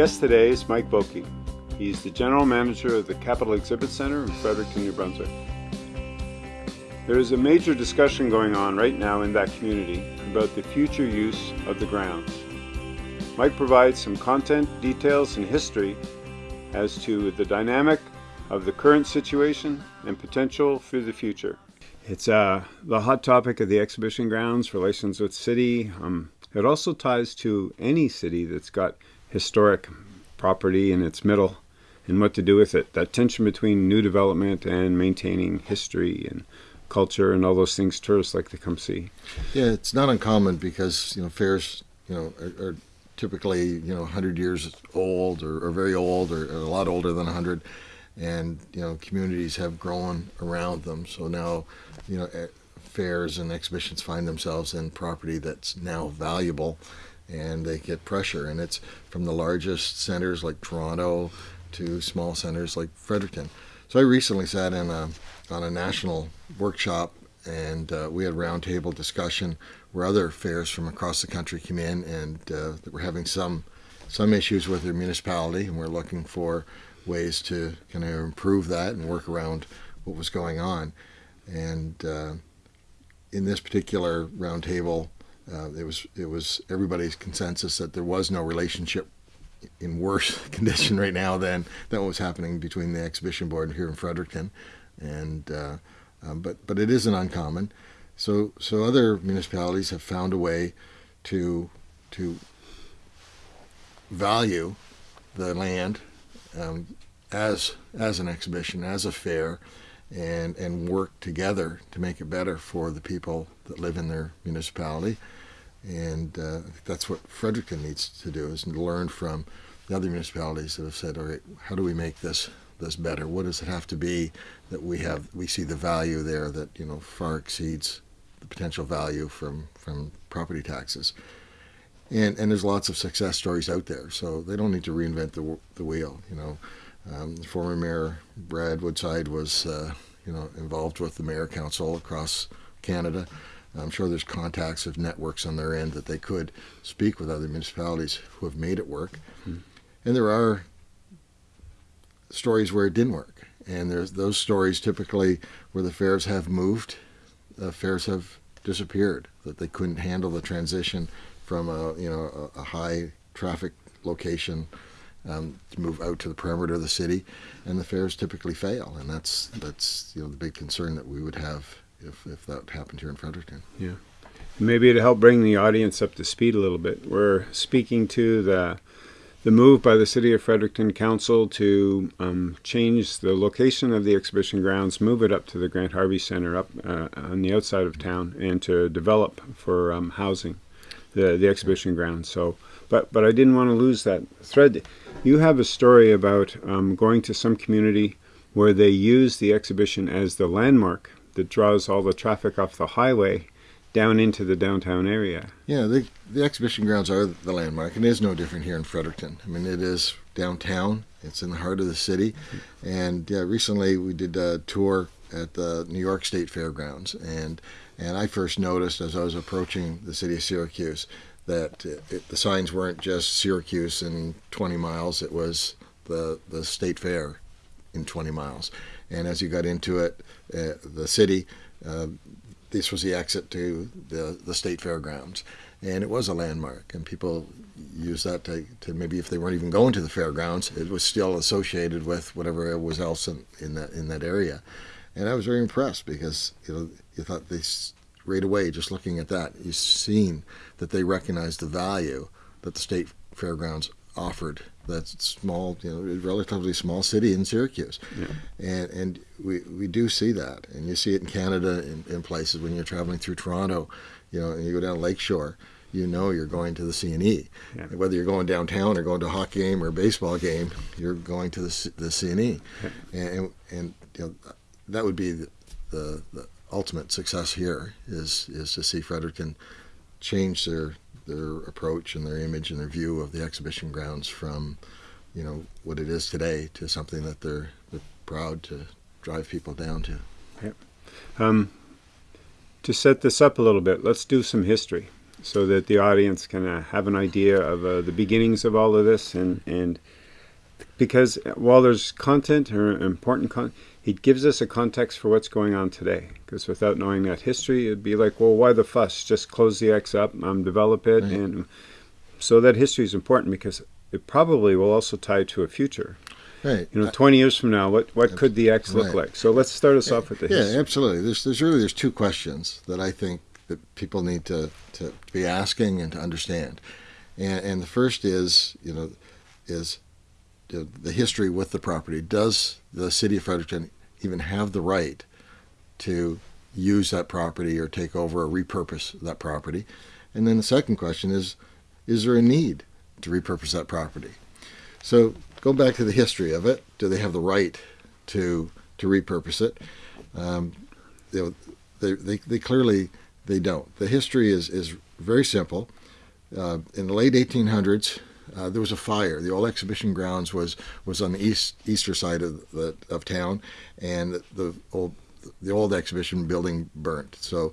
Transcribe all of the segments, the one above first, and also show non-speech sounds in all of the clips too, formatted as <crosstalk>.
guest today is Mike Boki. He's the general manager of the Capital Exhibit Center in Fredericton, New Brunswick. There is a major discussion going on right now in that community about the future use of the grounds. Mike provides some content, details, and history as to the dynamic of the current situation and potential for the future. It's uh, the hot topic of the exhibition grounds, relations with city. Um, it also ties to any city that's got historic property in its middle and what to do with it. That tension between new development and maintaining history and culture and all those things tourists like to come see. Yeah, it's not uncommon because you know fairs you know are, are typically you know 100 years old or, or very old or, or, a lot older than 100 and you know communities have grown around them so now you know eh, fairs and exhibitions find themselves in property that's now valuable and they get pressure and it's from the largest centers like Toronto to small centers like Fredericton so I recently sat in a, on a national workshop and uh, we had a roundtable discussion where other fairs from across the country came in and uh, we're having some some issues with their municipality and we're looking for ways to kind of improve that and work around what was going on. And uh, in this particular roundtable, uh, it was it was everybody's consensus that there was no relationship in worse <laughs> condition right now than than what was happening between the exhibition board here in Fredericton, and uh, um, but but it isn't uncommon. So so other municipalities have found a way to to value the land um, as as an exhibition, as a fair, and and work together to make it better for the people that live in their municipality. And uh, that's what Fredericton needs to do is learn from the other municipalities that have said, all right, how do we make this this better? What does it have to be that we have we see the value there that you know far exceeds the potential value from from property taxes? And and there's lots of success stories out there, so they don't need to reinvent the the wheel. You know, um, former Mayor Brad Woodside was, uh, you know, involved with the Mayor Council across Canada. I'm sure there's contacts of networks on their end that they could speak with other municipalities who have made it work. Mm-hmm. And there are stories where it didn't work. And there's those stories typically where the fairs have moved, the fairs have disappeared, that they couldn't handle the transition from a you know a, a high traffic location um, to move out to the perimeter of the city, and the fairs typically fail, and that's that's you know the big concern that we would have if if that happened here in Fredericton. Yeah, maybe to help bring the audience up to speed a little bit, we're speaking to the the move by the City of Fredericton Council to um, change the location of the exhibition grounds, move it up to the Grant Harvey Center up uh, on the outside of town, and to develop for um, housing the the exhibition grounds. So, but but I didn't want to lose that thread. You have a story about um, going to some community where they use the exhibition as the landmark that draws all the traffic off the highway down into the downtown area. Yeah, the, the exhibition grounds are the landmark, and it is no different here in Fredericton. I mean, it is downtown, it's in the heart of the city. And yeah, recently we did a tour at the New York State Fairgrounds, and, and I first noticed as I was approaching the city of Syracuse that it, the signs weren't just Syracuse in 20 miles, it was the, the state fair in 20 miles. And as you got into it, uh, the city, uh, this was the exit to the, the state fairgrounds. And it was a landmark, and people used that to, to maybe if they weren't even going to the fairgrounds, it was still associated with whatever was else in, in that in that area. And I was very impressed because you know you thought this right away, just looking at that, you've seen that they recognized the value that the state fairgrounds offered that small, you know, relatively small city in Syracuse. Yeah. And and we, we do see that. And you see it in Canada in, in places when you're traveling through Toronto, you know, and you go down Lakeshore, you know you're going to the CNE. Yeah. Whether you're going downtown or going to a hockey game or a baseball game, you're going to the, the CNE. Yeah. And, and you know, that would be the, the, the ultimate success here is is to see Fredericton change their their approach and their image and their view of the exhibition grounds from you know what it is today to something that they're, they're proud to drive people down to. Yep. Um, to set this up a little bit, let's do some history. so that the audience can uh, have an idea of uh, the beginnings of all of this and and because while there's content or important content it gives us a context for what's going on today because without knowing that history it'd be like well why the fuss just close the x up um, develop it right. and so that history is important because it probably will also tie to a future Right. You know, 20 years from now, what, what could the X look right. like? So let's start us off with the history. Yeah, absolutely. There's, there's really there's two questions that I think that people need to, to be asking and to understand. And, and the first is, you know, is the history with the property. Does the city of Fredericton even have the right to use that property or take over or repurpose that property? And then the second question is, is there a need to repurpose that property? So go back to the history of it. Do they have the right to to repurpose it? Um, know, they, they, they clearly they don't. The history is is very simple. Uh, in the late 1800s, uh, there was a fire. The old exhibition grounds was was on the east eastern side of the of town, and the, the old the old exhibition building burnt. So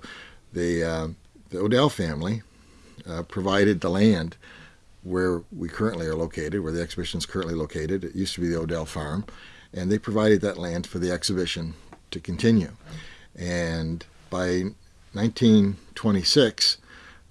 the uh, the Odell family uh, provided the land where we currently are located, where the exhibition is currently located. It used to be the Odell Farm, and they provided that land for the exhibition to continue. And by 1926,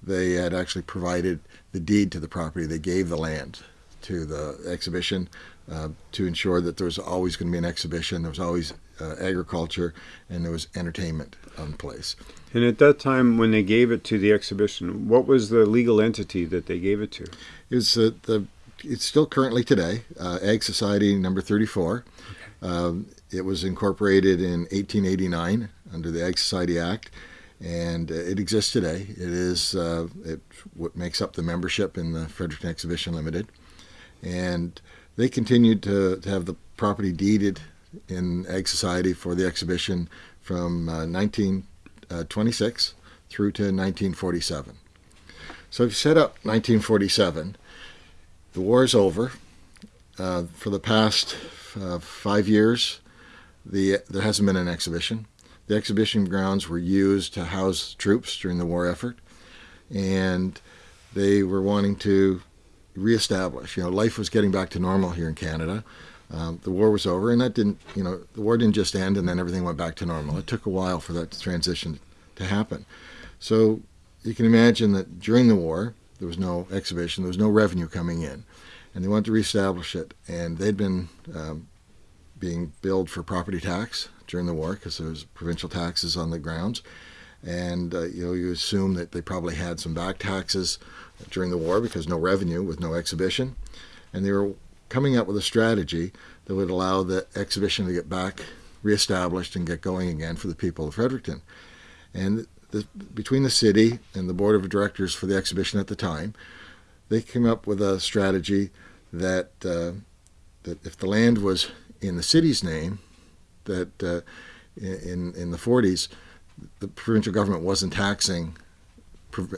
they had actually provided the deed to the property. They gave the land to the exhibition uh, to ensure that there was always going to be an exhibition. There was always uh, agriculture, and there was entertainment on place. And at that time, when they gave it to the exhibition, what was the legal entity that they gave it to? It was uh, the. It's still currently today, uh, Ag Society Number 34. Okay. Um, it was incorporated in 1889 under the Ag Society Act, and uh, it exists today. It is uh, it what makes up the membership in the Fredericton Exhibition Limited, and they continued to, to have the property deeded in Ag Society for the exhibition from uh, 1926 through to 1947. So if you set up 1947, the war is over. Uh, for the past uh, five years, the, there hasn't been an exhibition. The exhibition grounds were used to house troops during the war effort, and they were wanting to reestablish. You know, life was getting back to normal here in Canada. Um, the war was over, and that didn't, you know, the war didn't just end and then everything went back to normal. It took a while for that transition to happen. So you can imagine that during the war, there was no exhibition, there was no revenue coming in, and they wanted to reestablish it. And they'd been um, being billed for property tax during the war because there was provincial taxes on the grounds, and uh, you know you assume that they probably had some back taxes during the war because no revenue with no exhibition, and they were coming up with a strategy that would allow the exhibition to get back reestablished and get going again for the people of Fredericton. And the, between the city and the board of directors for the exhibition at the time, they came up with a strategy that uh, that if the land was in the city's name, that uh, in in the 40s, the provincial government wasn't taxing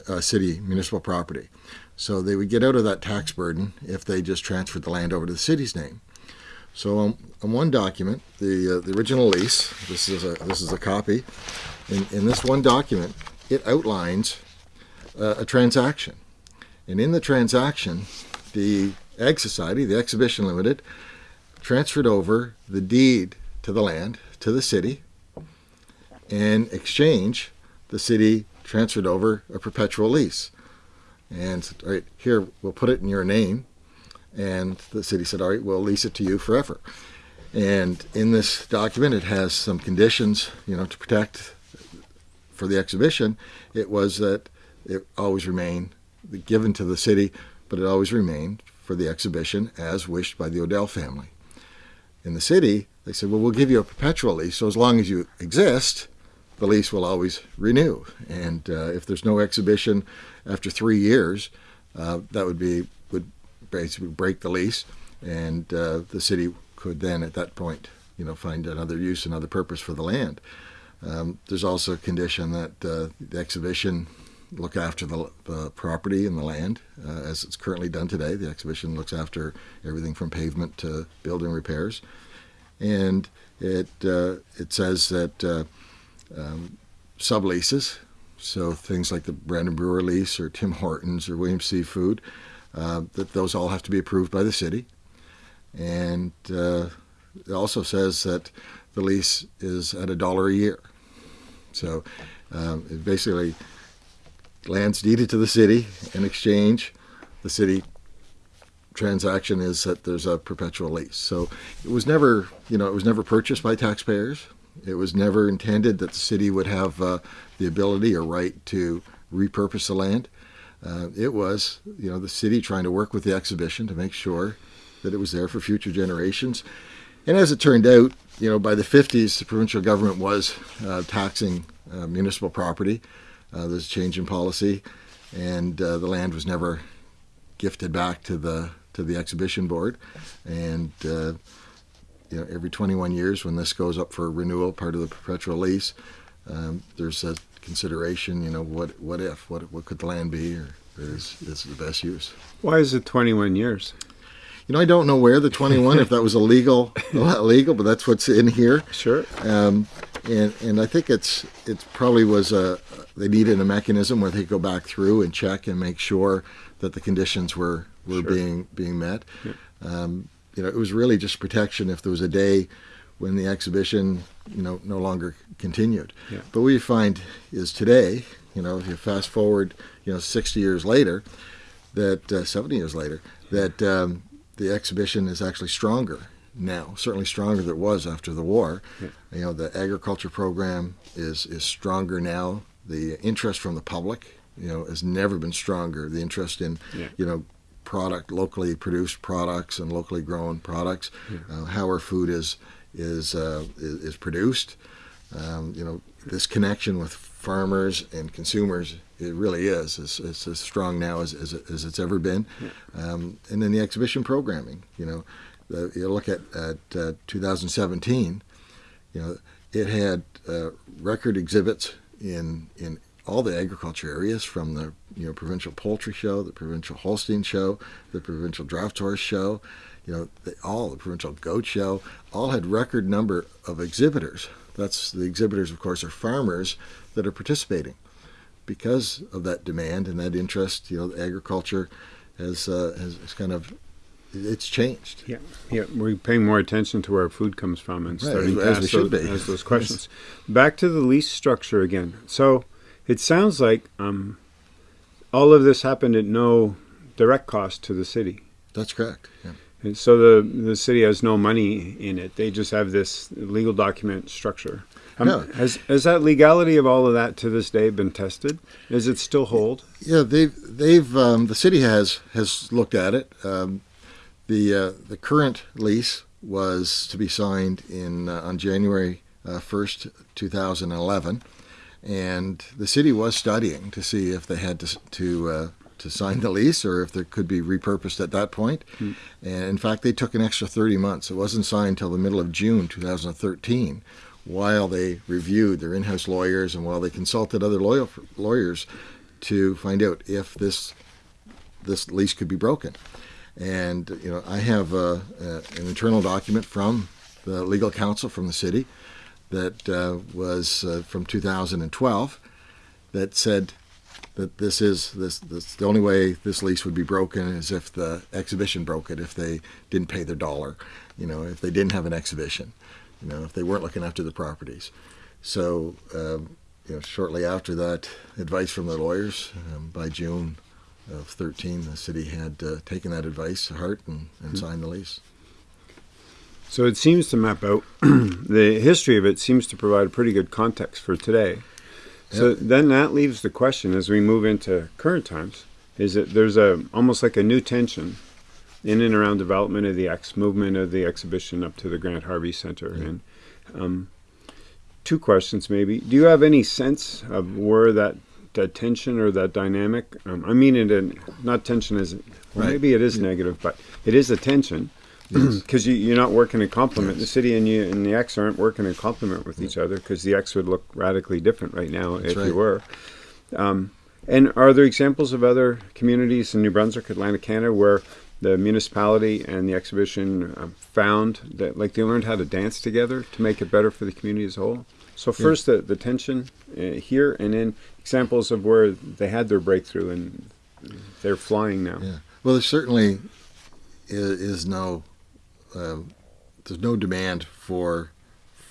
uh, city municipal property. So they would get out of that tax burden if they just transferred the land over to the city's name. So on, on one document, the uh, the original lease, this is a this is a copy. In, in this one document, it outlines uh, a transaction, and in the transaction, the Ag Society, the Exhibition Limited, transferred over the deed to the land to the city. In exchange, the city transferred over a perpetual lease. And all right, here, we'll put it in your name. And the city said, all right, we'll lease it to you forever. And in this document, it has some conditions, you know, to protect for the exhibition. It was that it always remained given to the city, but it always remained for the exhibition as wished by the Odell family. In the city, they said, well, we'll give you a perpetual lease, so as long as you exist, the lease will always renew. And uh, if there's no exhibition after three years, uh, that would be would basically break the lease, and uh, the city could then at that point, you know, find another use, another purpose for the land. Um, there's also a condition that uh, the exhibition look after the, the, property and the land uh, as it's currently done today. The exhibition looks after everything from pavement to building repairs, and it uh, it says that um, subleases. So things like the Brandon Brewer lease or Tim Hortons or Williams Seafood, uh, that those all have to be approved by the city. And uh, it also says that the lease is at a dollar a year. So um, it basically land's deeded to the city in exchange. The city transaction is that there's a perpetual lease. So it was never, you know, it was never purchased by taxpayers. It was never intended that the city would have uh, the ability or right to repurpose the land. Uh, it was, you know, the city trying to work with the exhibition to make sure that it was there for future generations. And as it turned out, you know, by the 50s, the provincial government was uh, taxing uh, municipal property. Uh, there's a change in policy, and uh, the land was never gifted back to the to the exhibition board. And uh, you know, every 21 years, when this goes up for renewal, part of the perpetual lease, um, there's a consideration. You know, what what if? What what could the land be, or is is the best use? Why is it 21 years? You know, I don't know where the 21, if that was illegal, illegal, <laughs> but that's what's in here. Sure. Um, and and I think it's it probably was a they needed a mechanism where they go back through and check and make sure that the conditions were were Sure. being being met. Yeah. Um, you know, it was really just protection if there was a day when the exhibition, you know, no longer continued. Yeah. But what you find is today, you know, if you fast forward, you know, 60 years later, that uh, 70 years later, that um, the exhibition is actually stronger now, certainly stronger than it was after the war. Yeah. You know, the agriculture program is is stronger now. The interest from the public, you know, has never been stronger. The interest in, Yeah. you know, product, locally produced products and locally grown products, uh, how our food is is uh, is, is produced. Um, you know, this connection with farmers and consumers, it really is. It's, it's as strong now as, as, as it's ever been. Um, and then the exhibition programming, you know, the, you look at, at uh, 2017, you know, it had uh, record exhibits in, in all the agriculture areas from the you know provincial poultry show, the provincial Holstein show, the provincial draft horse show, you know, they, all the provincial goat show, all had record number of exhibitors. That's the exhibitors, of course, are farmers that are participating because of that demand and that interest. You know, agriculture has uh, has, has kind of it's changed. Yeah, yeah, we're paying more attention to where our food comes from and Right, starting as- to as ask should those, be. ask those <laughs> questions. Back to the lease structure again. So it sounds like um, all of this happened at no direct cost to the city. That's correct. Yeah. And so the the city has no money in it. They just have this legal document structure. Um, Yeah. Has has that legality of all of that to this day been tested? Does it still hold? Yeah, they've they've um, the city has has looked at it. Um, the uh, the current lease was to be signed in uh, on January uh, first, two thousand eleven, and the city was studying to see if they had to to uh, to sign the lease or if there could be repurposed at that point. And in fact, they took an extra thirty months. It wasn't signed till the middle of June, two thousand thirteen. While they reviewed their in-house lawyers and while they consulted other lawyer, lawyers to find out if this this lease could be broken. And you know, I have uh, uh, an internal document from the legal counsel from the city that uh, was uh, from 2012 that said that this is this, this the only way this lease would be broken is if the exhibition broke it if they didn't pay their dollar you know if they didn't have an exhibition you know if they weren't looking after the properties. So um, you know shortly after that advice from the lawyers um, by June of 13 the city had uh, taken that advice to heart and, and signed the lease So it seems to map out <clears throat> the history of it seems to provide a pretty good context for today. So then that leaves the question as we move into current times is that there's a almost like a new tension in and around development of the X movement of the exhibition up to the Grant Harvey Center. And um, two questions maybe. Do you have any sense of where that that tension or that dynamic um, I mean it in not tension is well, Right. maybe it is negative but it is a tension because <clears throat> you, you're not working in complement. The city and you and the X aren't working in complement with each other because the X would look radically different right now That's if right. you were. Um, and are there examples of other communities in New Brunswick, Atlantic Canada, where the municipality and the exhibition uh, found that like they learned how to dance together to make it better for the community as a whole? So first, the, the tension uh, here, and then examples of where they had their breakthrough and they're flying now. Yeah. Well, there certainly is, is no uh, there's no demand for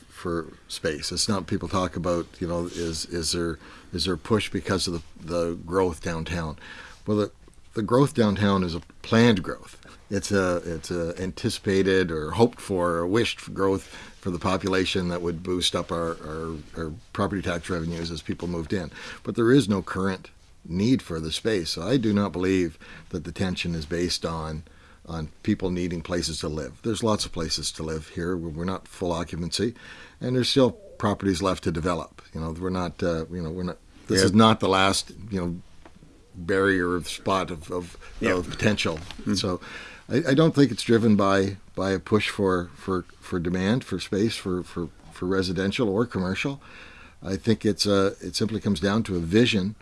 for space. It's not people talk about you know is is there is there push because of the the growth downtown. Well, the the growth downtown is a planned growth. It's a it's a anticipated or hoped for or wished for growth for the population that would boost up our, our, our property tax revenues as people moved in. But there is no current need for the space. So I do not believe that the tension is based on on people needing places to live. There's lots of places to live here. We're not full occupancy, and there's still properties left to develop. You know, we're not. Uh, you know, we're not. This yeah. is not the last. You know, barrier of spot of of, yeah. of potential. Mm-hmm. So, I, I, don't think it's driven by by a push for for for demand for space for for for residential or commercial. I think it's a. Uh, it simply comes down to a vision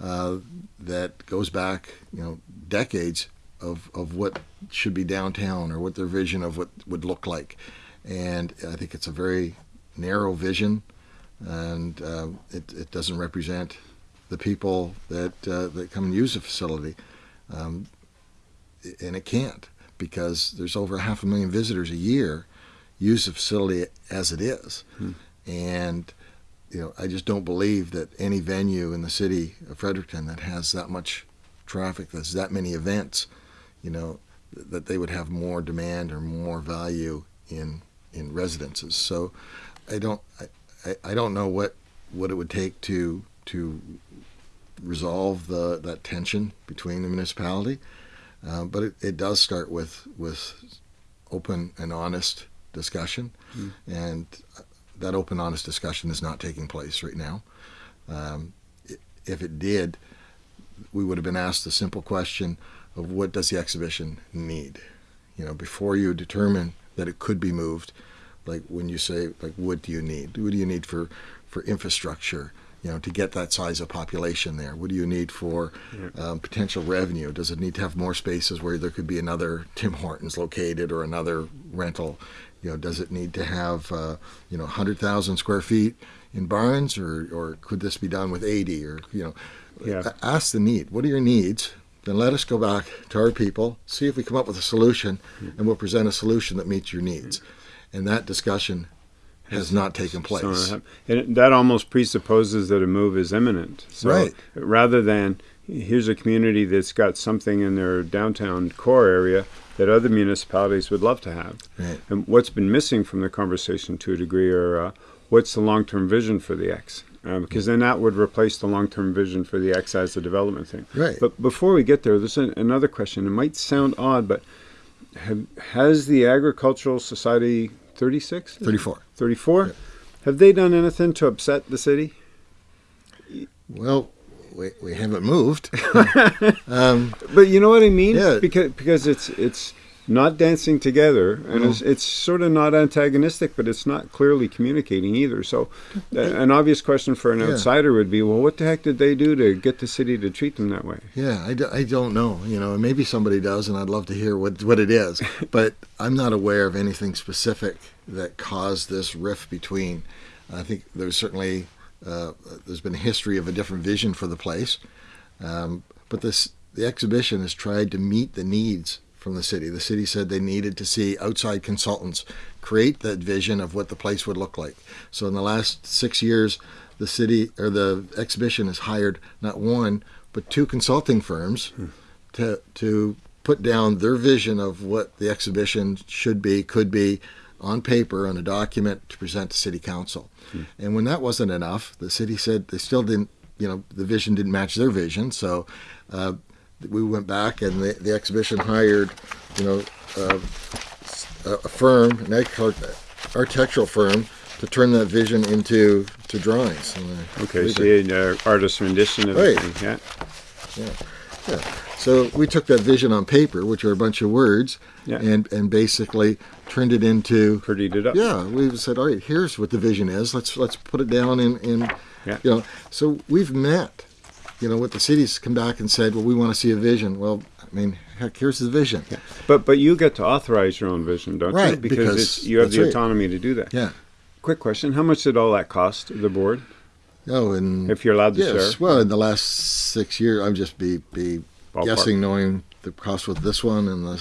uh, that goes back, you know, decades of, of what should be downtown or what their vision of what would look like. And I think it's a very narrow vision, and uh, it, it doesn't represent the people that uh, that come and use the facility, um, and it can't because there's over half a million visitors a year use the facility as it is, hmm. and you know I just don't believe that any venue in the city of Fredericton that has that much traffic, that's that many events, you know, that they would have more demand or more value in in residences. So I don't I, I don't know what what it would take to to resolve the that tension between the municipality, uh, but it, it does start with with open and honest discussion, mm. and that open honest discussion is not taking place right now. Um, if it did, we would have been asked the simple question of what does the exhibition need. You know, before you determine that it could be moved, like when you say, like, what do you need? What do you need for, for infrastructure? You know, to get that size of population there. What do you need for um, potential revenue? Does it need to have more spaces where there could be another Tim Hortons located or another rental? You know, does it need to have uh, you know 100,000 square feet in barns, or or could this be done with 80? Or you know, yeah. ask the need. What are your needs? Then let us go back to our people, see if we come up with a solution, mm-hmm. and we'll present a solution that meets your needs. Mm-hmm. And that discussion has not taken place. So, and that almost presupposes that a move is imminent. So right. rather than here's a community that's got something in their downtown core area that other municipalities would love to have. Right. And what's been missing from the conversation to a degree are uh, what's the long-term vision for the X? Uh, because then that would replace the long-term vision for the X as a development thing. Right. But before we get there, there's an, another question. It might sound odd, but have, has the Agricultural Society 36? 34. 34? Yeah. Have they done anything to upset the city? Well, we, we haven't moved. <laughs> um, but you know what I mean? Yeah. Because because it's it's not dancing together, and mm-hmm. it's, it's, sort of not antagonistic, but it's not clearly communicating either. So, uh, an obvious question for an yeah. outsider would be, well, what the heck did they do to get the city to treat them that way? Yeah, I d- I don't know. You know, maybe somebody does, and I'd love to hear what what it is. <laughs> but I'm not aware of anything specific that caused this rift between. I think there's certainly uh, there's been a history of a different vision for the place, um, but this the exhibition has tried to meet the needs from the city. The city said they needed to see outside consultants create that vision of what the place would look like. So in the last six years, the city or the exhibition has hired not one but two consulting firms hmm. to to put down their vision of what the exhibition should be, could be, on paper on a document to present to city council. Hmm. And when that wasn't enough, the city said they still didn't, you know, the vision didn't match their vision. So uh, we went back and the, the exhibition hired, you know, uh, a firm, an architectural firm, to turn that vision into to drawings. Okay, so you had uh, artist rendition of right. Thing, yeah. Yeah. Yeah. So we took that vision on paper, which are a bunch of words, yeah. and and basically turned it into prettied it up. Yeah, we said, all right, here's what the vision is. Let's let's put it down in in yeah. you know. So we've met you know, what the cities come back and said, well, we want to see a vision. Well, I mean, heck, here's the vision. Yeah. But but you get to authorize your own vision, don't right, you? Because, because you have the right. autonomy to do that. Yeah. quick question: How much did all that cost the board? Oh, and if you're allowed to yes, share. well, in the last six years, I'm just be be Ballpark. guessing, knowing the cost with this one and the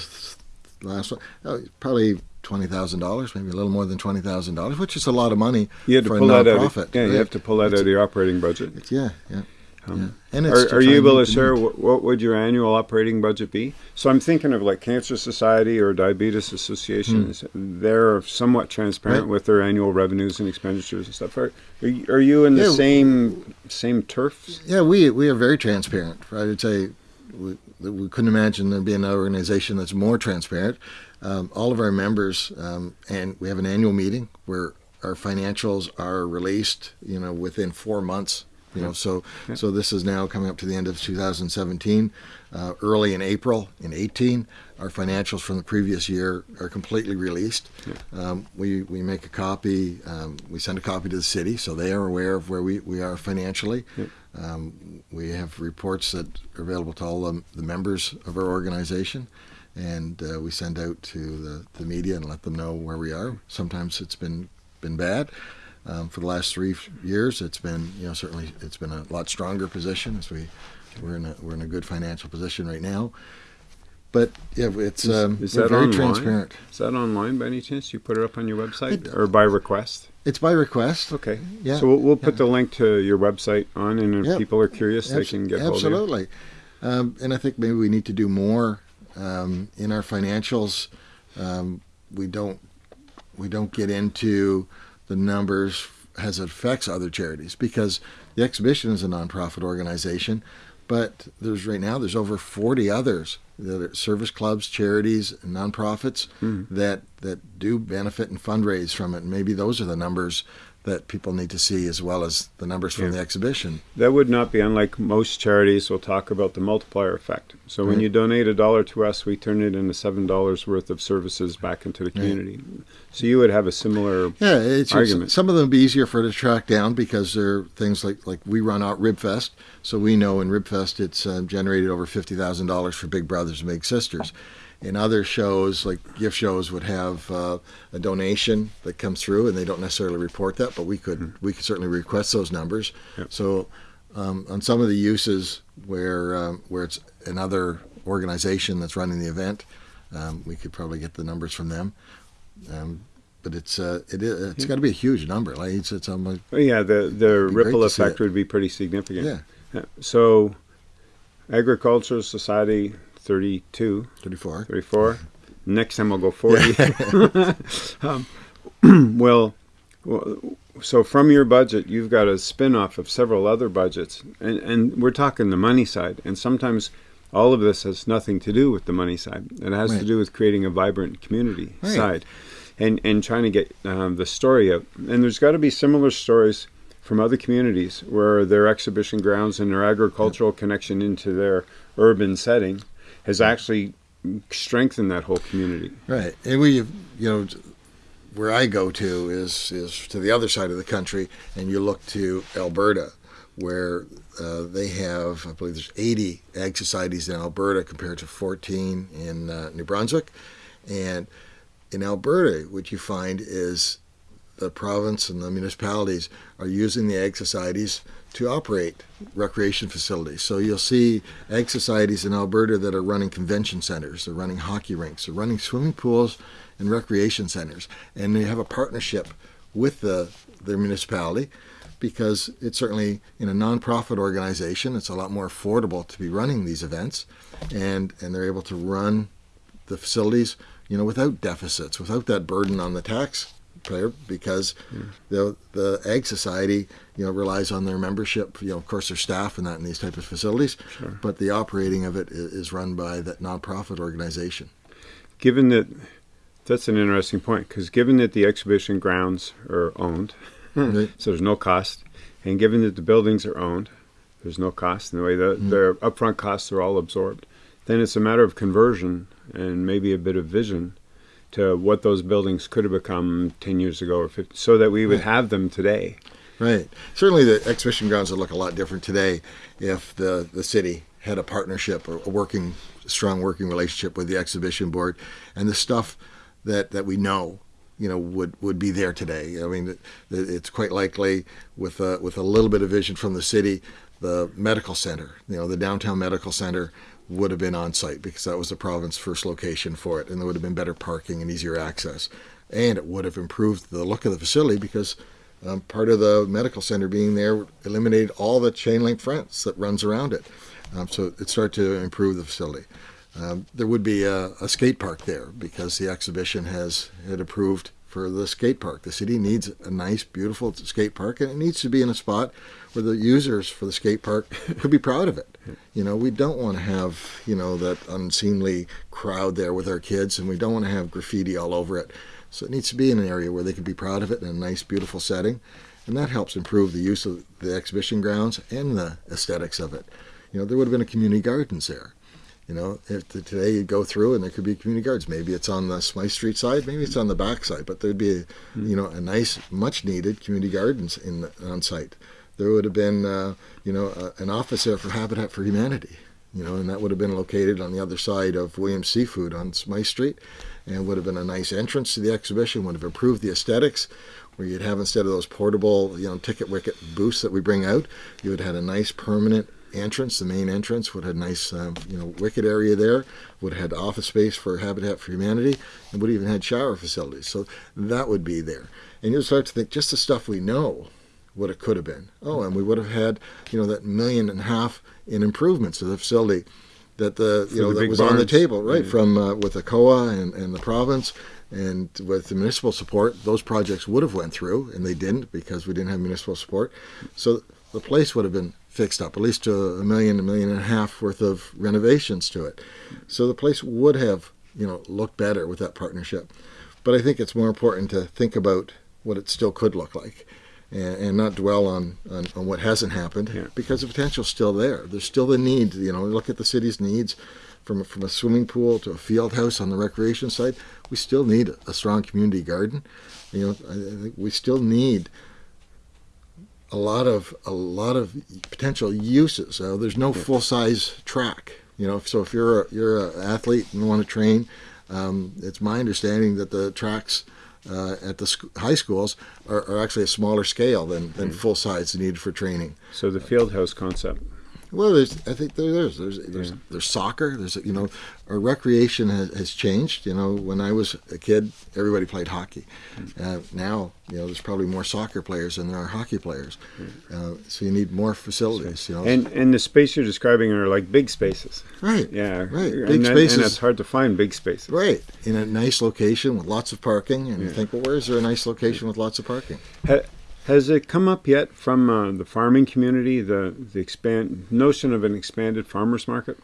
last one. Oh, probably twenty thousand dollars, maybe a little more than twenty thousand dollars, which is a lot of money You had to for pull a that out. Of, nonprofit. yeah, you have to pull that out of your operating budget. Yeah, yeah. Um, yeah. And it's Are, are you able to share what, what would your annual operating budget be? So I'm thinking of like Cancer Society or Diabetes Associations. They're somewhat transparent. Right. with their annual revenues and expenditures and stuff. Are, are, you, are you in the Yeah. same same turf? Yeah, we we are very transparent. I would say we, we couldn't imagine there being an organization that's more transparent. Um, all of our members, um, and we have an annual meeting where our financials are released. You know, within four months. You know, so Yeah. so this is now coming up to the end of 2017. Uh, early in April in 18, our financials from the previous year are completely released. Um, we we make a copy. Um, we send a copy to the city, so they are aware of where we, we are financially. Um, we have reports that are available to all the, the members of our organization, and uh, we send out to the, the media and let them know where we are. Sometimes it's been been bad. Um, for the last three years, it's been you know certainly it's been a lot stronger position as we we're in a we're in a good financial position right now. But yeah, it's um, is we're that very online? transparent. Is that online by any chance? You put it up on your website It- or by request? It's by request. Okay. Yeah, So we'll, we'll put yeah. the link to your website on, and if Yeah. people are curious, they can get hold of you. absolutely. Um, and I think maybe we need to do more um, in our financials. Um, we don't we don't get into the numbers as it affects other charities because the exhibition is a nonprofit organization, but there's right now there's over 40 others that are service clubs, charities, and nonprofits Mm-hmm. that that do benefit and fundraise from it. And maybe those are the numbers that people need to see as well as the numbers from Yeah. the exhibition. That would not be unlike most charities will talk about the multiplier effect. So when you donate a dollar to us, we turn it into seven dollars worth of services back into the community. So you would have a similar Yeah, it's argument. some of them would be easier for to track down because they're things like like we run out Ribfest, so we know in Ribfest it's uh, generated over fifty thousand dollars for Big Brothers and Big Sisters. In other shows, like gift shows, would have uh, a donation that comes through, and they don't necessarily report that, but we could we could certainly request those numbers. Yep. So um, on some of the uses where um, where it's another organization that's running the event, um, we could probably get the numbers from them. Um, but it's uh, it is, it's got to be a huge number. Like it's it's almost Oh, yeah, the the ripple effect would be pretty significant. yeah, Yeah. So Agricultural Society 32, thirty four. 34. Next time I'll go 40. <laughs> <laughs> um, <clears throat> well, well, so from your budget, you've got a spin off of several other budgets. And, and we're talking the money side. And sometimes all of this has nothing to do with the money side, it has to do with creating a vibrant community Right. side and, and trying to get um, the story out. And there's got to be similar stories from other communities where their exhibition grounds and their agricultural connection into their urban setting has actually strengthened that whole community. Right, and we you know where I go to is is to the other side of the country, and you look to Alberta, where uh, they have I believe there's 80 ag societies in Alberta compared to 14 in uh, New Brunswick, and in Alberta, what you find is the province and the municipalities are using the ag societies to operate recreation facilities. So you'll see ag societies in Alberta that are running convention centers, they're running hockey rinks, they're running swimming pools and recreation centers, and they have a partnership with the their municipality because it's certainly in a nonprofit organization, it's a lot more affordable to be running these events, and and they're able to run the facilities, you know, without deficits, without that burden on the taxpayer, because hmm. the the Ag Society, you know, relies on their membership, you know, of course, their staff and that in these type of facilities, Sure. but the operating of it is run by that nonprofit organization. Given that, that's an interesting point because given that the exhibition grounds are owned, Right. Hmm. <laughs> so there's no cost, and given that the buildings are owned, there's no cost in the way the hmm. their upfront costs are all absorbed. Then it's a matter of conversion and maybe a bit of vision to what those buildings could have become 10 years ago or 50, so that we would hmm. have them today. Right. Certainly, the exhibition grounds would look a lot different today if the the city had a partnership or a working, strong working relationship with the exhibition board, and the stuff that that we know, you know would would be there today. I mean, it's quite likely with a, with a little bit of vision from the city, the medical center, you know, the downtown medical center would have been on site because that was the province first location for it, and there would have been better parking and easier access, and it would have improved the look of the facility because. Um, part of the medical center being there eliminated all the chain link fence that runs around it. Um, so it started to improve the facility. Um, there would be a, a, skate park there because the exhibition has had approved for the skate park. The city needs a nice, beautiful skate park, and it needs to be in a spot where the users for the skate park <laughs> could be proud of it. You know, we don't want to have you know that unseemly crowd there with our kids, and we don't want to have graffiti all over it. So it needs to be in an area where they can be proud of it in a nice, beautiful setting, and that helps improve the use of the exhibition grounds and the aesthetics of it. You know, there would have been a community gardens there you know, if today you go through and there could be community gardens. Maybe it's on the Smythe Street side, maybe it's on the back side, but there'd be, a, mm. you know, a nice, much needed community gardens in the, on site. There would have been, uh, you know, a, an office there for Habitat for Humanity, you know, and that would have been located on the other side of Williams Seafood on Smythe Street, and would have been a nice entrance to the exhibition. Would have improved the aesthetics, where you'd have instead of those portable, you know, ticket wicket booths that we bring out, you would have had a nice permanent entrance, the main entrance, would have a nice, um, you know, wicket area there, would have had office space for Habitat for Humanity, and would even had shower facilities. So that would be there. And you'll start to think just the stuff we know what it could have been. Oh, and we would have had, you know, that million and a half in improvements to the facility that the, you for know, that was barns. on the table, right, yeah. from uh, with the COA and, and the province and with the municipal support, those projects would have went through, and they didn't because we didn't have municipal support. So the place would have been fixed up, at least to a million, a million and a half worth of renovations to it. So the place would have, you know, looked better with that partnership. But I think it's more important to think about what it still could look like and, and not dwell on, on, on, what hasn't happened yeah. because the potential's still there. There's still the need, you know, look at the city's needs from, from a swimming pool to a field house on the recreation side. We still need a strong community garden. You know, I, I think we still need a lot of a lot of potential uses. Uh, there's no full size track. You know, so if you're a, you're an athlete and want to train, um, it's my understanding that the tracks uh, at the sc- high schools are, are, actually a smaller scale than, than mm. full size needed for training. So the field house concept well, there's, I think there, there's, there's, there's, yeah. there's soccer. There's, you know, our recreation has, has, changed. You know, when I was a kid, everybody played hockey. Mm. Uh, now, you know, there's probably more soccer players than there are hockey players. Uh, so you need more facilities. You know, and and the space you're describing are like big spaces. Right. Yeah. Right. Big and spaces. and it's hard to find big spaces. Right. In a nice location with lots of parking, and yeah. you think, well, where is there a nice location with lots of parking? Ha- has it come up yet from uh, the farming community, the the expand notion of an expanded farmers market?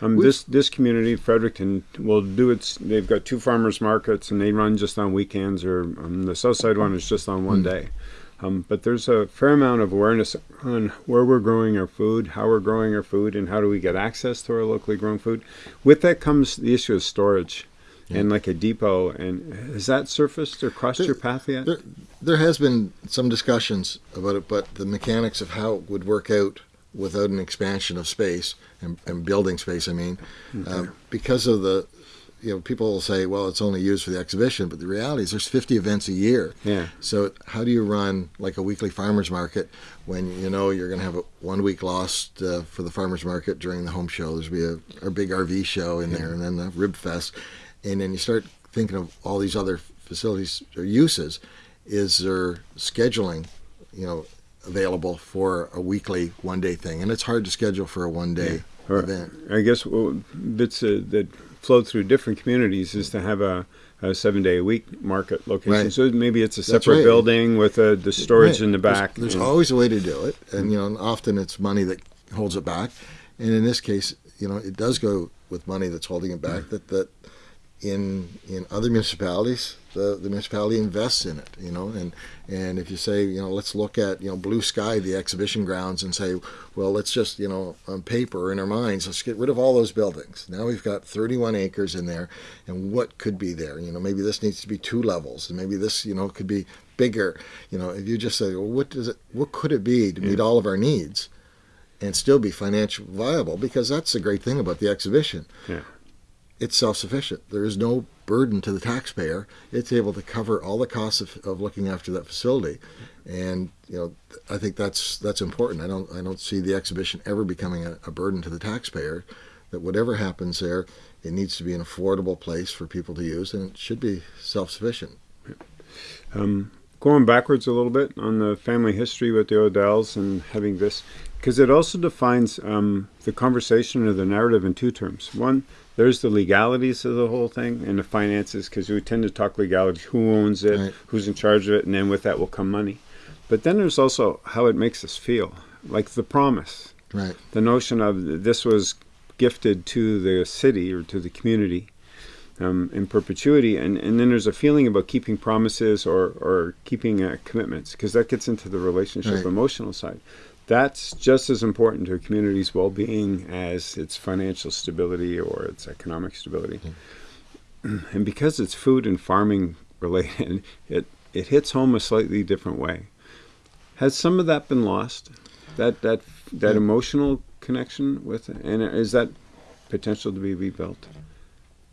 Um, this this community, Fredericton, will do its. They've got two farmers markets, and they run just on weekends. Or um, the south side one is just on one mm. day. Um, but there's a fair amount of awareness on where we're growing our food, how we're growing our food, and how do we get access to our locally grown food. With that comes the issue of storage. And like a depot. And has that surfaced or crossed there, your path yet? There, there has been some discussions about it, but the mechanics of how it would work out without an expansion of space and, and building space, I mean, okay. um, because of the you know, people will say, well, it's only used for the exhibition, but the reality is there's 50 events a year. Yeah. So how do you run like a weekly farmers market when you know you're going to have a one week lost uh, for the farmers market during the home show? There's be a, a big RV show in yeah. there, and then the rib fest, and then you start thinking of all these other facilities or uses. Is there scheduling, you know, available for a weekly one day thing? And it's hard to schedule for a one day yeah. event. I guess well, bits uh, that flow through different communities is to have a, a seven day a week market location. Right. So maybe it's a separate right. building with uh, the storage right. in the back. There's, there's always a way to do it, and you know, often it's money that holds it back. And in this case, you know, it does go with money that's holding it back. That that in in other municipalities, the, the municipality invests in it, you know, and and if you say, you know, let's look at, you know, blue sky, the exhibition grounds, and say, well, let's just, you know, on paper in our minds, let's get rid of all those buildings. Now we've got 31 acres in there, and what could be there? You know, maybe this needs to be two levels, and maybe this, you know, could be bigger. You know, if you just say, well, what does it, what could it be to meet all of our needs? and still be financially viable because that's the great thing about the exhibition. Yeah it's self-sufficient. There is no burden to the taxpayer. It's able to cover all the costs of, of looking after that facility, and you know I think that's that's important. I don't I don't see the exhibition ever becoming a, a burden to the taxpayer. That whatever happens there, it needs to be an affordable place for people to use, and it should be self-sufficient. Um, going backwards a little bit on the family history with the Odells and having this, because it also defines um, the conversation or the narrative in two terms. One, there's the legalities of the whole thing and the finances, because we tend to talk legalities, who owns it, right. who's in charge of it, and then with that will come money. But then there's also how it makes us feel, like the promise. Right. The notion of this was gifted to the city or to the community um, in perpetuity. And, and then there's a feeling about keeping promises or, or keeping uh, commitments, because that gets into the relationship right. emotional side. That's just as important to a community's well being as its financial stability or its economic stability. <clears throat> And because it's food and farming related, <laughs> it, it hits home a slightly different way. Has some of that been lost? That that that yeah. emotional connection with it? And is that potential to be rebuilt?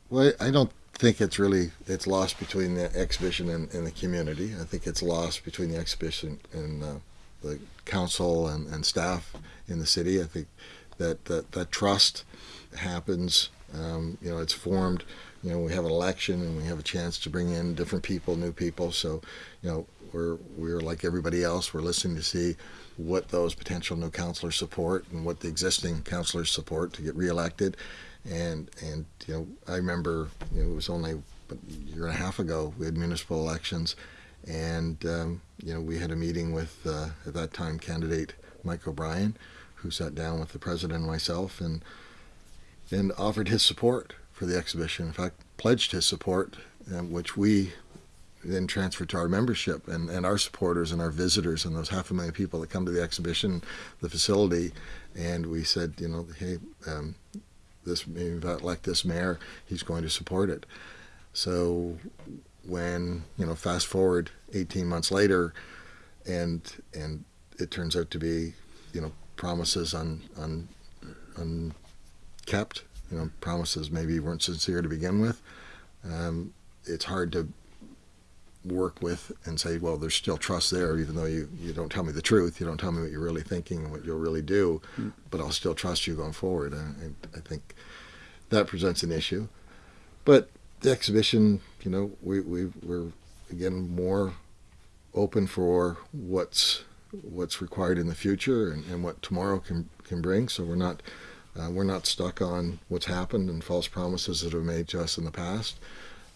Well, I don't think it's really it's lost between the exhibition and, and the community. I think it's lost between the exhibition and uh, the council and, and staff in the city. I think that that, that trust happens. Um, you know, it's formed. You know, we have an election and we have a chance to bring in different people, new people. So, you know, we're we're like everybody else. We're listening to see what those potential new councilors support and what the existing councilors support to get reelected and and you know I remember you know, it was only a year and a half ago we had municipal elections, and um, you know we had a meeting with uh, at that time candidate Mike O'Brien, who sat down with the president and myself and and offered his support for the exhibition. In fact, pledged his support, uh, which we then transferred to our membership and, and our supporters and our visitors and those half a million people that come to the exhibition, the facility, and we said, you know, hey, um, this like this mayor, he's going to support it. So when you know, fast forward 18 months later, and and it turns out to be, you know, promises un, un, unkept. You know, promises maybe weren't sincere to begin with. Um, it's hard to work with and say, well, there's still trust there, even though you, you don't tell me the truth, you don't tell me what you're really thinking and what you'll really do, mm. but I'll still trust you going forward. I, I think that presents an issue. But the exhibition, you know, we, we, we're again more open for what's what's required in the future and, and what tomorrow can can bring. So we're not uh, we're not stuck on what's happened and false promises that have made to us in the past.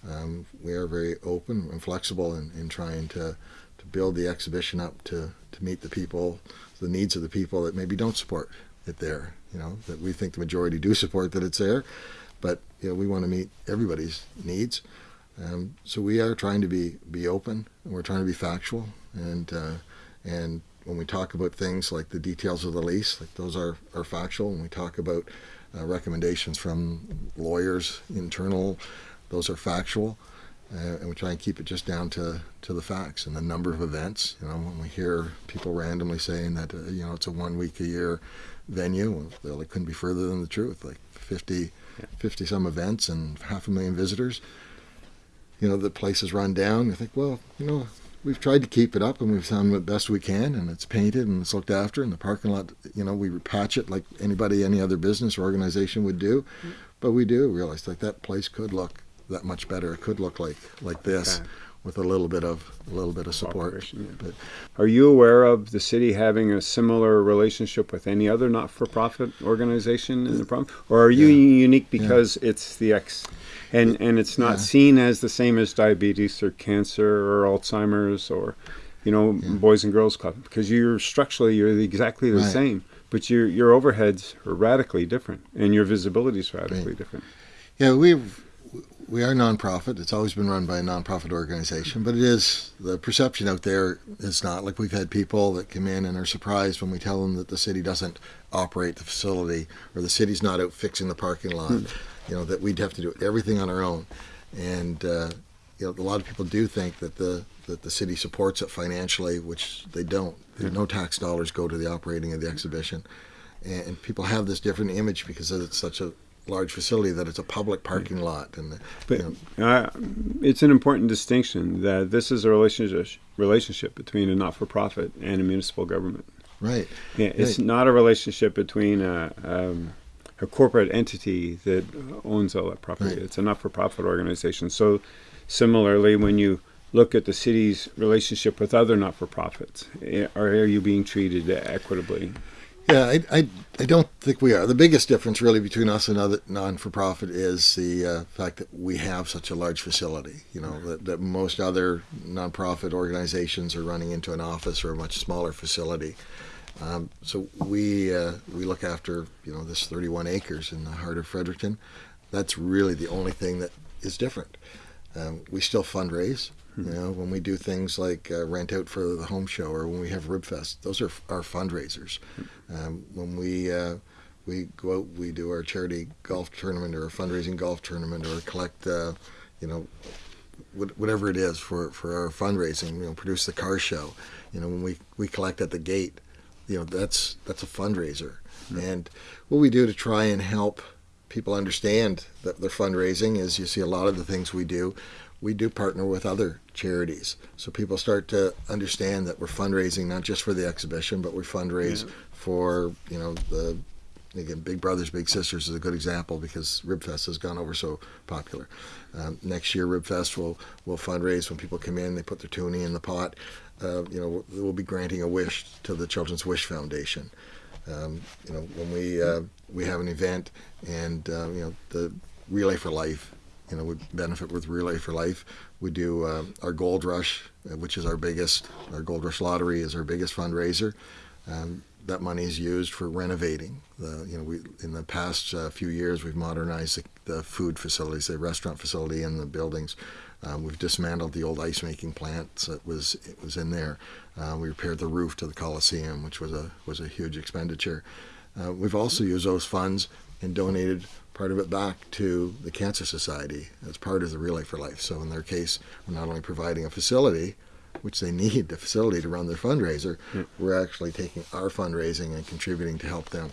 Um, we are very open and flexible in, in trying to, to build the exhibition up to, to meet the people, the needs of the people that maybe don't support it there. You know, that we think the majority do support that it's there, but you know, we want to meet everybody's needs. Um, so we are trying to be be open and we're trying to be factual and uh, and when we talk about things like the details of the lease, like those are, are factual. When we talk about uh, recommendations from lawyers, internal those are factual, uh, and we try and keep it just down to, to the facts and the number of events. You know, when we hear people randomly saying that uh, you know it's a one week a year venue, well, it couldn't be further than the truth. Like 50, yeah. 50 some events and half a million visitors. You know, the place is run down. You think, well, you know, we've tried to keep it up and we've done the best we can and it's painted and it's looked after and the parking lot you know we patch it like anybody any other business or organization would do mm-hmm. but we do realize like that place could look that much better. It could look like like this. Okay. With a little bit of a little bit of support. Yeah. But, Are you aware of the city having a similar relationship with any other not-for-profit organization in the province, or are you yeah. unique because yeah. it's the X, and and it's not seen as the same as diabetes or cancer or Alzheimer's or, you know, Boys and Girls Club because you're structurally you're exactly the right. same, but your your overheads are radically different and your visibility is radically right. different. Yeah, we've we are nonprofit. It's always been run by a nonprofit organization, but it is the perception out there is not like we've had people that come in and are surprised when we tell them that the city doesn't operate the facility or the city's not out fixing the parking lot. Hmm. You know that we'd have to do everything on our own, and uh, you know a lot of people do think that the that the city supports it financially, which they don't. Yeah. No tax dollars go to the operating of the exhibition, and people have this different image because it's such a large facility that it's a public parking lot. And But you know, uh, it's an important distinction that this is a relationship relationship between a not-for-profit and a municipal government. right, Yeah, it's Right. not a relationship between a, um, a corporate entity that owns all that property. Right. It's a not-for-profit organization. So, similarly, when you look at the city's relationship with other not-for-profits, eh, are, are you being treated equitably? Yeah, I, I, I don't think we are. The biggest difference, really, between us and other non-for-profit is the uh, fact that we have such a large facility. You know that, that most other non-profit organizations are running into an office or a much smaller facility. Um, so we uh, we look after you know this 31 acres in the heart of Fredericton. That's really the only thing that is different. Um, we still fundraise. You know, when we do things like uh, rent out for the home show or when we have Ribfest, those are our fundraisers. Um, when we uh, we go out, we do our charity golf tournament or a fundraising golf tournament or collect, uh, you know, whatever it is for, for our fundraising. You know, produce the car show. You know, when we, we collect at the gate, you know, that's that's a fundraiser. And what we do to try and help people understand that their fundraising is you see a lot of the things we do we do partner with other charities. So people start to understand that we're fundraising not just for the exhibition but we fundraise for you know the again big brothers big sisters is a good example because ribfest has gone over so popular. Um, next year ribfest will will fundraise when people come in they put their toonie in the pot. Uh, you know we'll, we'll be granting a wish to the children's wish foundation. Um, you know, when we uh, we have an event and uh, you know the Relay for Life, you know, we benefit with Relay for Life. We do uh, our Gold Rush, uh, which is our biggest. Our Gold Rush Lottery is our biggest fundraiser. Um, that money is used for renovating. The you know we in the past uh, few years we've modernized the, the food facilities, the restaurant facility, and the buildings. Um, we've dismantled the old ice making plant that was it was in there. Uh, we repaired the roof to the Coliseum, which was a was a huge expenditure. Uh, we've also used those funds and donated part of it back to the Cancer Society as part of the Relay for Life. So in their case, we're not only providing a facility, which they <laughs> need the facility to run their fundraiser, hmm. we're actually taking our fundraising and contributing to help them.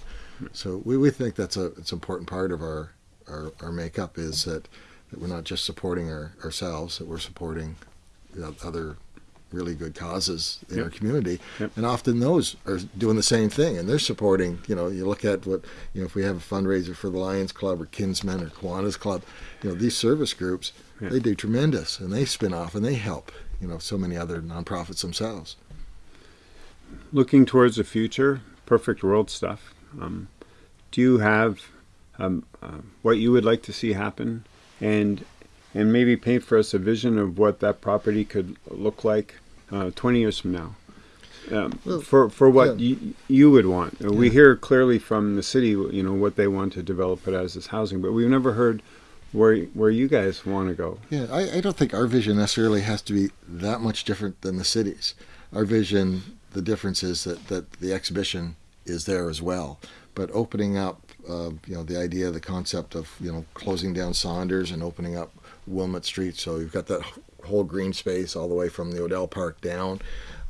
So we, we think that's a it's an important part of our, our, our makeup is that, that we're not just supporting our, ourselves, that we're supporting you know, other really good causes in Yep. our community. Yep. And often those are doing the same thing and they're supporting, you know, you look at what, you know, if we have a fundraiser for the Lions Club or Kinsmen or Kiwanis Club, you know, these service groups, Yeah. they do tremendous and they spin off and they help, you know, so many other nonprofits themselves. Looking towards the future, perfect world stuff. Um, do you have um, uh, what you would like to see happen, and and maybe paint for us a vision of what that property could look like uh, 20 years from now? Um, Well, for for what yeah. you, you would want. Uh, We hear clearly from the city, you know, what they want to develop it as is housing, but we've never heard where where you guys want to go. Yeah, I, I don't think our vision necessarily has to be that much different than the city's. Our vision, the difference is that, that the exhibition is there as well. But opening up, uh, you know, the idea, the concept of, you know, closing down Saunders and opening up Wilmot Street. So you've got that wh- whole green space all the way from the Odell Park down.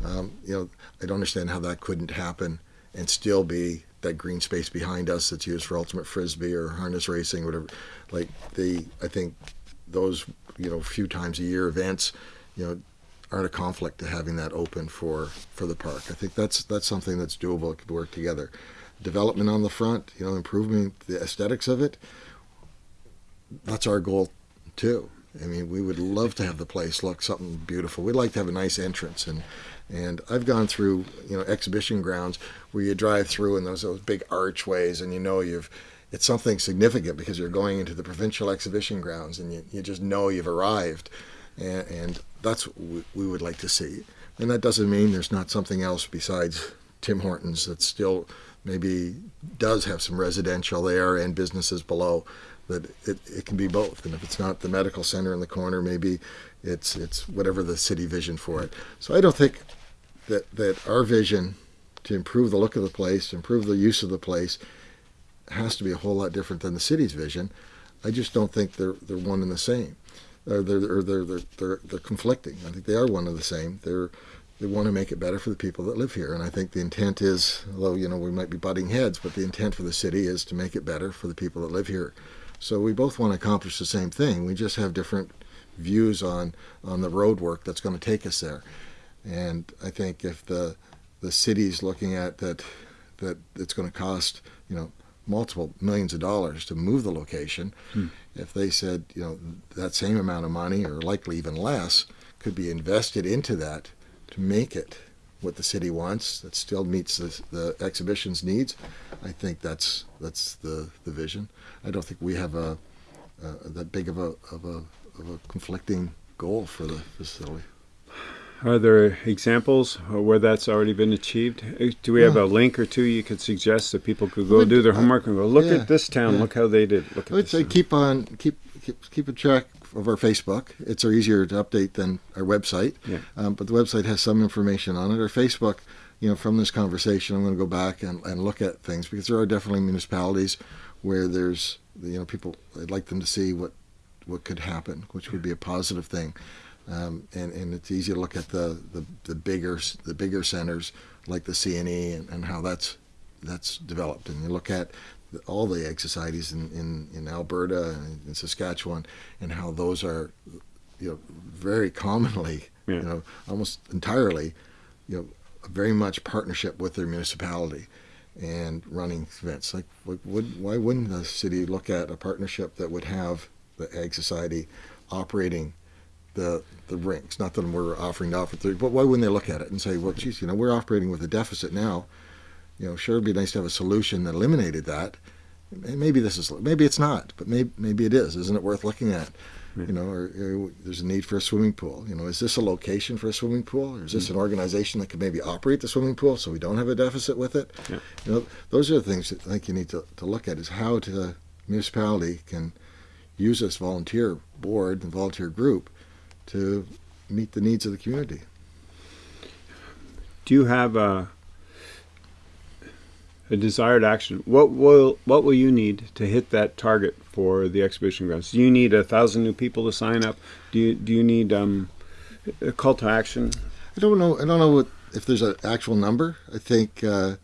Um, you know, I don't understand how that couldn't happen and still be that green space behind us that's used for ultimate frisbee or harness racing, whatever. Like the, I think those you know few times a year events, you know, aren't a conflict to having that open for for the park. I think that's that's something that's doable. It could work together. Development on the front, you know, improving the aesthetics of it. That's our goal too. I mean, we would love to have the place look something beautiful. We'd like to have a nice entrance and and I've gone through, you know, exhibition grounds where you drive through and those those big archways and you know you've it's something significant because you're going into the provincial exhibition grounds and you, you just know you've arrived and, and that's what we, we would like to see. And that doesn't mean there's not something else besides Tim Hortons that still maybe does have some residential there and businesses below. That it, it can be both. And if it's not the medical center in the corner, maybe it's it's whatever the city vision for it. So I don't think that that our vision to improve the look of the place, improve the use of the place, has to be a whole lot different than the city's vision. I just don't think they're they're one and the same. Or they're or they're, they're they're they're conflicting. I think they are one and the same. They're they want to make it better for the people that live here. And I think the intent is, although you know we might be butting heads, but the intent for the city is to make it better for the people that live here. So we both want to accomplish the same thing. We just have different views on on the road work that's going to take us there. And I think if the the city's looking at that that it's going to cost you know multiple millions of dollars to move the location, hmm. if they said you know that same amount of money or likely even less could be invested into that to make it what the city wants that still meets the, the exhibition's needs, I think that's that's the, the vision. I don't think we have a, a that big of a, of a of a conflicting goal for the facility. Are there examples where that's already been achieved? Do we have a link or two you could suggest that people could go do their homework and go look yeah, at this town, yeah. look how they did. Look at I would say keep on keep keep keep a track of our Facebook. It's easier to update than our website. Yeah. Um, but the website has some information on it. Our Facebook, you know, from this conversation, I'm going to go back and, and look at things because there are definitely municipalities where there's, you know, people, I'd like them to see what, what could happen, which would be a positive thing. Um, and, and it's easy to look at the, the, the bigger the bigger centers like the CNE and, and how that's that's developed. And you look at all the Ag societies in, in, in Alberta and in Saskatchewan and how those are you know very commonly yeah. you know almost entirely you know very much partnership with their municipality and running events like would, why wouldn't the city look at a partnership that would have the Ag Society operating the the rinks not that we're offering to offer three but why wouldn't they look at it and say well geez you know we're operating with a deficit now you know, sure, it'd be nice to have a solution that eliminated that. Maybe this is, maybe it's not, but maybe maybe it is. Isn't it worth looking at? Yeah. You know, or, or, there's a need for a swimming pool. You know, is this a location for a swimming pool, or is this mm-hmm. an organization that could maybe operate the swimming pool so we don't have a deficit with it? Yeah. You know, those are the things that I think you need to, to look at: is how to, the municipality can use this volunteer board and volunteer group to meet the needs of the community. Do you have a a desired action. What will what will you need to hit that target for the exhibition grounds? Do you need a thousand new people to sign up? Do you do you need um, a call to action? I don't know. I don't know what, if there's an actual number. I think uh,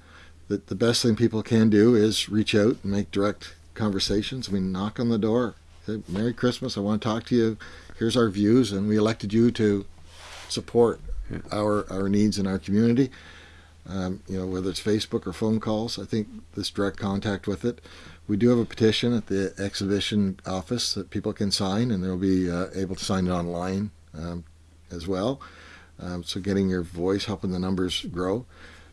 that the best thing people can do is reach out and make direct conversations. I mean, knock on the door. Say, Merry Christmas. I want to talk to you. Here's our views, and we elected you to support yeah. our our needs in our community um, you know, whether it's Facebook or phone calls. I think this direct contact with it. We do have a petition at the exhibition office that people can sign, and they'll be uh, able to sign it online um, as well. Um, so getting your voice, helping the numbers grow.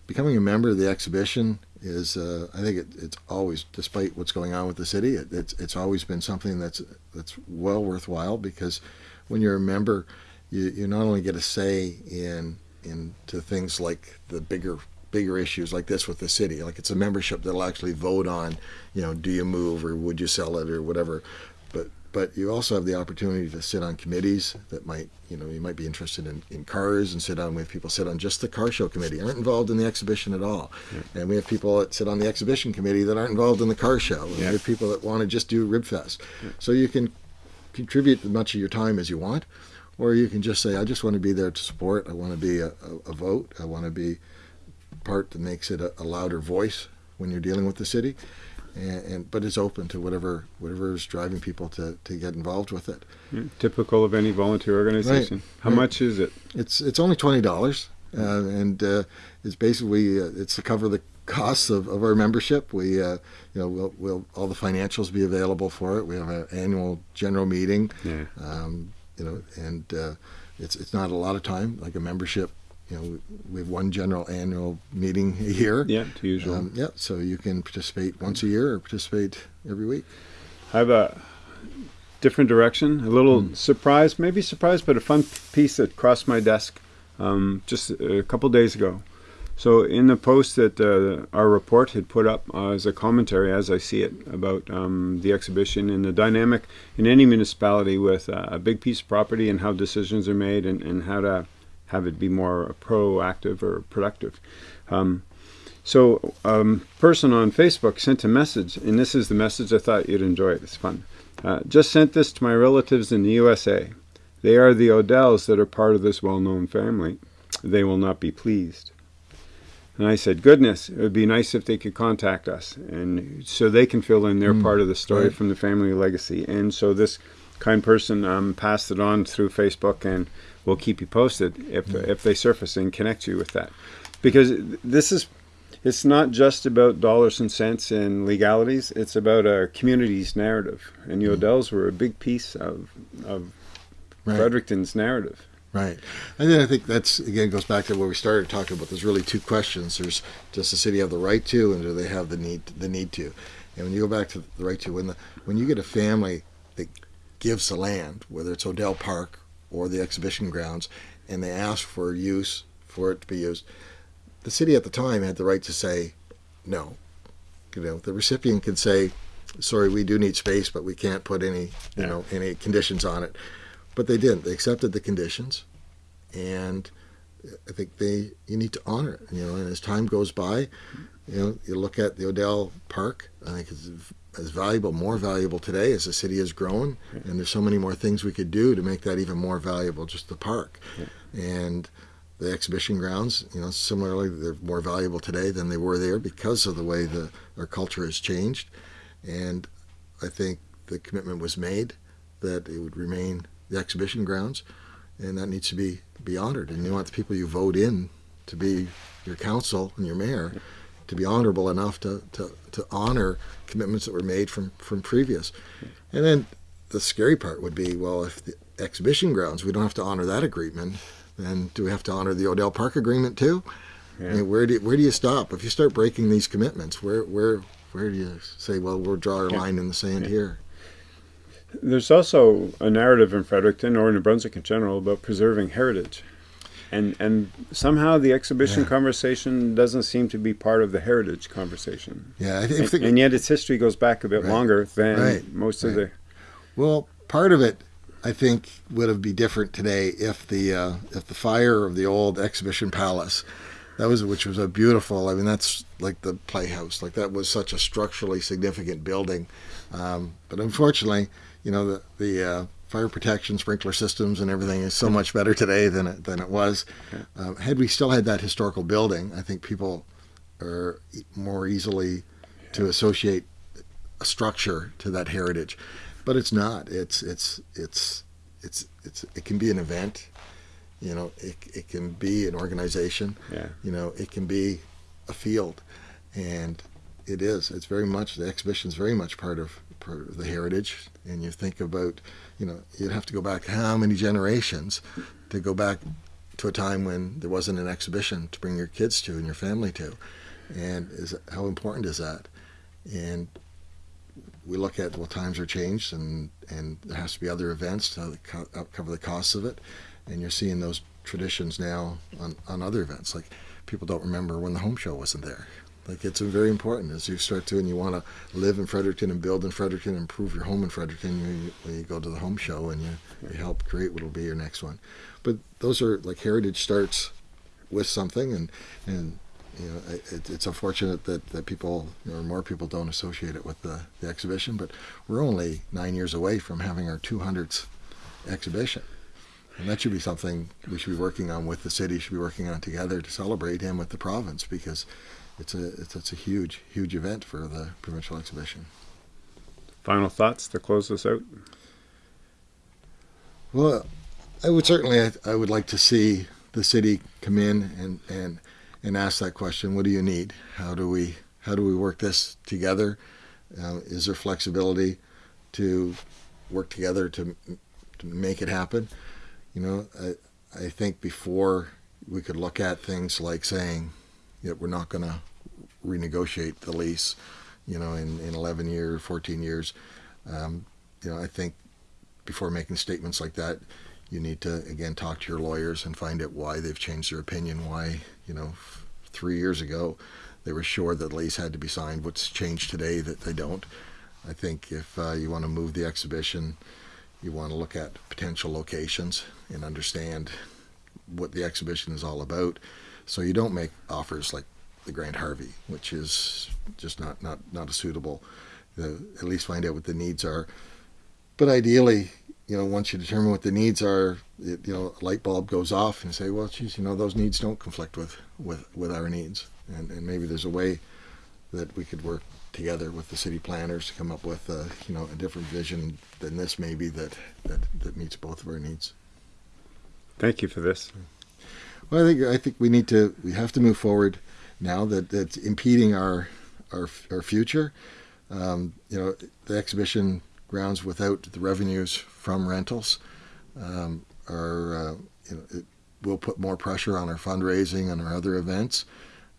Becoming a member of the exhibition is, uh, I think it, it's always, despite what's going on with the city, it, it's it's always been something that's that's well worthwhile because when you're a member, you, you not only get a say in into things like the bigger bigger issues like this with the city. Like it's a membership that'll actually vote on, you know, do you move or would you sell it or whatever. But but you also have the opportunity to sit on committees that might, you know, you might be interested in, in cars and sit on with people sit on just the car show committee, aren't involved in the exhibition at all. Yeah. And we have people that sit on the exhibition committee that aren't involved in the car show. And yeah. we have people that want to just do Ribfest. Yeah. So you can contribute as much of your time as you want or you can just say, I just want to be there to support. I want to be a, a, a vote. I want to be part that makes it a, a, louder voice when you're dealing with the city. And, and, but it's open to whatever whatever is driving people to, to get involved with it. Yeah, typical of any volunteer organization. Right, How right. much is it? It's it's only twenty dollars, uh, and uh, it's basically uh, it's to cover the costs of, of our membership. We uh, you know we'll, we'll all the financials be available for it. We have an annual general meeting. Yeah. Um, you know, and uh, it's it's not a lot of time like a membership. You know, we have one general annual meeting a year. Yeah, to usual. Um, yeah, so you can participate once a year or participate every week. I have a different direction, a little mm. surprise, maybe surprise, but a fun piece that crossed my desk um, just a couple days ago. So in the post that uh, our report had put up uh, as a commentary, as I see it, about um, the exhibition and the dynamic in any municipality with uh, a big piece of property and how decisions are made and, and how to have it be more proactive or productive. Um, so a um, person on Facebook sent a message, and this is the message I thought you'd enjoy. It's fun. Uh, just sent this to my relatives in the USA. They are the Odells that are part of this well-known family. they will not be pleased. And I said, goodness, it would be nice if they could contact us. And so they can fill in their Mm, part of the story right. from the family legacy. And so this kind person um, passed it on through Facebook and we'll keep you posted if, Mm. if they surface and connect you with that. Because this is, it's not just about dollars and cents and legalities, it's about our community's narrative. And the Odells were a big piece of, of. Right. Fredericton's narrative. Right. And then I think that's again goes back to where we started talking about. There's really two questions. There's does the city have the right to, and do they have the need the need to? And when you go back to the right to, when the when you get a family that gives the land, whether it's Odell Park or the exhibition grounds, and they ask for use for it to be used, the city at the time had the right to say no. You know, the recipient can say, "Sorry, we do need space, but we can't put any you Yeah. know any conditions on it." But they didn't. They accepted the conditions, and I think they you need to honor it. You know, and as time goes by, you know, you look at the Odell Park. I think it's as valuable, more valuable today as the city has grown, and there's so many more things we could do to make that even more valuable. Just the park, and the exhibition grounds. You know, similarly, they're more valuable today than they were there because of the way the our culture has changed, and I think the commitment was made that it would remain the exhibition grounds, and that needs to be be honored. And you want the people you vote in to be your council and your mayor to be honorable enough to, to, to honor commitments that were made from, from previous. And then the scary part would be, well, if the exhibition grounds, we don't have to honor that agreement, then do we have to honor the Odell Park agreement too? I mean, where do you, where do you stop if you start breaking these commitments? Where where where do you say, well, we'll draw our Yeah. line in the sand Yeah. here? There's also a narrative in Fredericton or New Brunswick in general about preserving heritage. And and somehow the exhibition Yeah. conversation doesn't seem to be part of the heritage conversation. Yeah, I, th- I And, think and yet its history goes back a bit Right. longer than Right. most of the Well, part of it, I think, would have be different today if the uh, if the fire of the old exhibition palace, that was which was a beautiful. I mean, that's like the playhouse. Like that was such a structurally significant building, um, but unfortunately, you know, the the uh, fire protection, sprinkler systems, and everything is so much better today than it than it was. Um, had we still had that historical building, I think people are more easily to associate a structure to that heritage. But it's not. It's it's it's it's it's it can be an event. You know it, it can be an organization. Yeah. you know it can be a field. And it is. It's very much the exhibition is very much part of, part of the heritage and you think about you know you'd have to go back how many generations to go back to a time when there wasn't an exhibition to bring your kids to and your family to. And is how important is that? And we look at well times are changed and and there has to be other events to co- cover the costs of it. And you're seeing those traditions now on, on other events. Like people don't remember when the home show wasn't there like it's very important. As you start to and you want to live in Fredericton and build in Fredericton and improve your home in Fredericton you, you, you go to the home show and you, you help create what will be your next one. But those are like heritage starts with something and and you know, it, it's unfortunate that, that people, or more people don't associate it with the, the exhibition, but we're only nine years away from having our 200th exhibition. And that should be something we should be working on with the city, should be working on together to celebrate him with the province because it's a, it's, it's a huge, huge event for the provincial exhibition. Final thoughts to close this out? Well, I would certainly, I, I would like to see the city come in and, and, and ask that question. What do you need? How do we, how do we work this together? Uh, is there flexibility to work together to, to make it happen? You know, I, I think before we could look at things like saying that we're not going to renegotiate the lease, you know, in, in 11 years, 14 years. Um, you know, I think before making statements like that, you need to again talk to your lawyers and find out why they've changed their opinion. Why, you know, three years ago they were sure that the lease had to be signed. What's changed today that they don't? I think if uh, you want to move the exhibition, you want to look at potential locations and understand what the exhibition is all about. So you don't make offers like the Grant Harvey, which is just not not not a suitable. At least find out what the needs are. But ideally, you know, once you determine what the needs are, it, you know, a light bulb goes off and say, well, geez, you know, those needs don't conflict with, with, with our needs. And, and maybe there's a way that we could work together with the city planners to come up with, a, you know, a different vision than this maybe that, that, that meets both of our needs. Thank you for this. Well, I think, I think we need to, we have to move forward now that that's impeding our, our, our future. Um, you know, the exhibition grounds without the revenues from rentals um, are, uh, you know, it will put more pressure on our fundraising and our other events.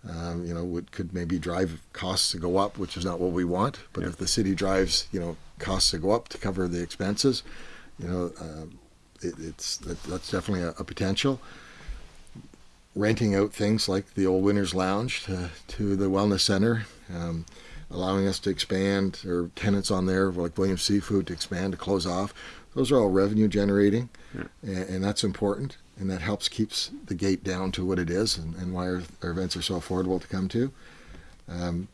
Um, you know, would, could maybe drive costs to go up, which is not what we want. But Yeah. if the city drives, you know, costs to go up to cover the expenses, you know, um, it, it's that, that's definitely a, a potential. Renting out things like the old Winners Lounge to, to the Wellness Center, um, allowing us to expand, or tenants on there like Williams Seafood to expand to close off. Those are all revenue generating, Yeah. and, and that's important, and that helps keeps the gate down to what it is, and, and why our, our events are so affordable to come to. Um,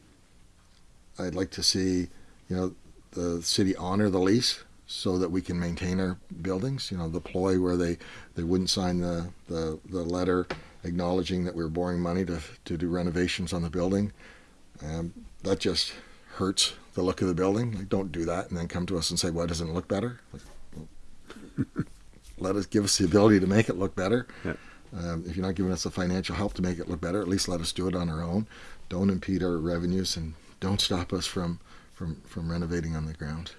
I'd like to see, you know, the city honor the lease so that we can maintain our buildings. You know, the ploy where they, they wouldn't sign the, the, the letter acknowledging that we were borrowing money to, to do renovations on the building. Um, that just hurts the look of the building. Like, don't do that and then come to us and say, why doesn't it look better? Like, <laughs> let us give us the ability to make it look better. Yeah. Um, if you're not giving us the financial help to make it look better, at least let us do it on our own. Don't impede our revenues and don't stop us from, from, from renovating on the ground.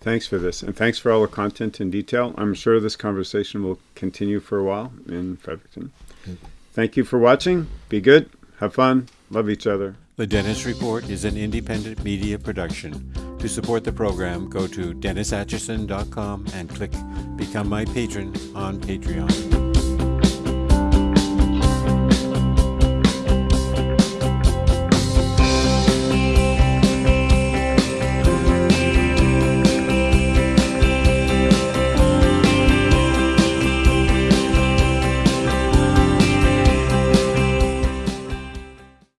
Thanks for this, and thanks for all the content and detail. I'm sure this conversation will continue for a while in Fredericton. Thank you for watching. Be good, have fun, love each other. The Dennis Report is an independent media production. To support the program, go to DennisAtchison.com and click Become My Patron on Patreon.